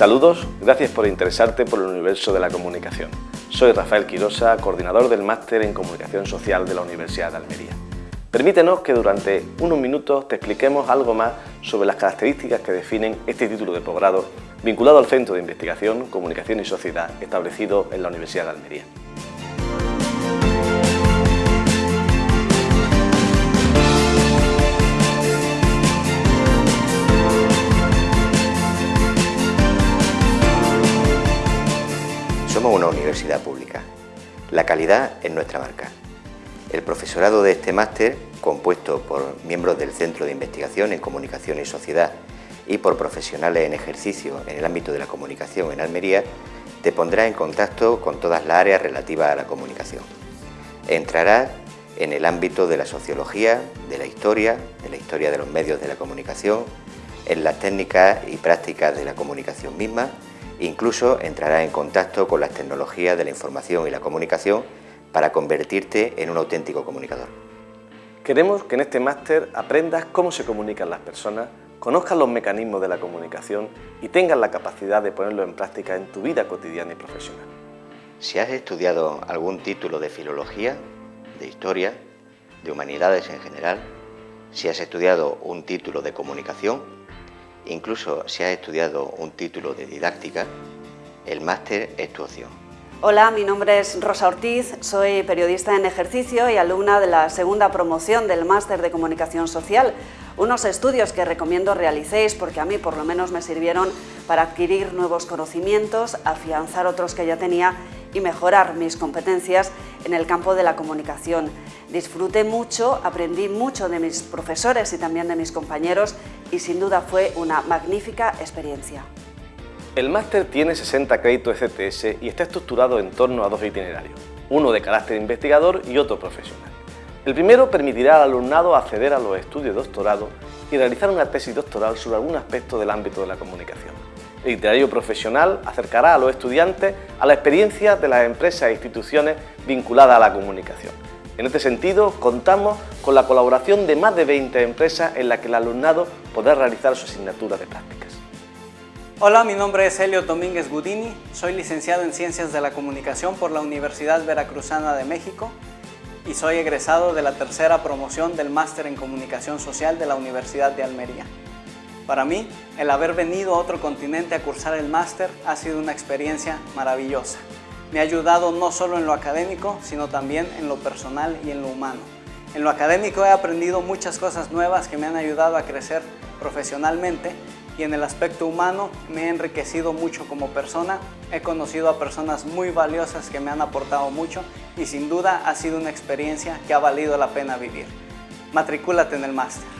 Saludos, gracias por interesarte por el universo de la comunicación. Soy Rafael Quirosa, coordinador del Máster en Comunicación Social de la Universidad de Almería. Permítenos que durante unos minutos te expliquemos algo más sobre las características que definen este título de posgrado vinculado al Centro de Investigación, Comunicación y Sociedad establecido en la Universidad de Almería. Somos una universidad pública. La calidad es nuestra marca. El profesorado de este máster, compuesto por miembros del Centro de Investigación en Comunicación y Sociedad y por profesionales en ejercicio en el ámbito de la comunicación en Almería, te pondrá en contacto con todas las áreas relativas a la comunicación. Entrarás en el ámbito de la sociología, de la historia, de la historia de los medios de la comunicación, en las técnicas y prácticas de la comunicación misma, incluso entrarás en contacto con las tecnologías de la información y la comunicación para convertirte en un auténtico comunicador. Queremos que en este máster aprendas cómo se comunican las personas, conozcas los mecanismos de la comunicación y tengas la capacidad de ponerlo en práctica en tu vida cotidiana y profesional. Si has estudiado algún título de filología, de historia, de humanidades en general, si has estudiado un título de comunicación, incluso si has estudiado un título de didáctica, el máster es tu opción. Hola, mi nombre es Rosa Ortiz, soy periodista en ejercicio y alumna de la segunda promoción del Máster de Comunicación Social, unos estudios que recomiendo realicéis porque a mí por lo menos me sirvieron para adquirir nuevos conocimientos, afianzar otros que ya tenía y mejorar mis competencias en el campo de la comunicación. Disfruté mucho, aprendí mucho de mis profesores y también de mis compañeros y sin duda fue una magnífica experiencia. El máster tiene 60 créditos CTS y está estructurado en torno a dos itinerarios, uno de carácter investigador y otro profesional. El primero permitirá al alumnado acceder a los estudios de doctorado y realizar una tesis doctoral sobre algún aspecto del ámbito de la comunicación. El itinerario profesional acercará a los estudiantes a la experiencia de las empresas e instituciones vinculadas a la comunicación. En este sentido, contamos con la colaboración de más de 20 empresas en las que el alumnado podrá realizar su asignatura de prácticas. Hola, mi nombre es Helio Domínguez Gudini, soy licenciado en Ciencias de la Comunicación por la Universidad Veracruzana de México y soy egresado de la tercera promoción del Máster en Comunicación Social de la Universidad de Almería. Para mí, el haber venido a otro continente a cursar el máster ha sido una experiencia maravillosa. Me ha ayudado no solo en lo académico, sino también en lo personal y en lo humano. En lo académico he aprendido muchas cosas nuevas que me han ayudado a crecer profesionalmente y en el aspecto humano me he enriquecido mucho como persona, he conocido a personas muy valiosas que me han aportado mucho y sin duda ha sido una experiencia que ha valido la pena vivir. Matricúlate en el máster.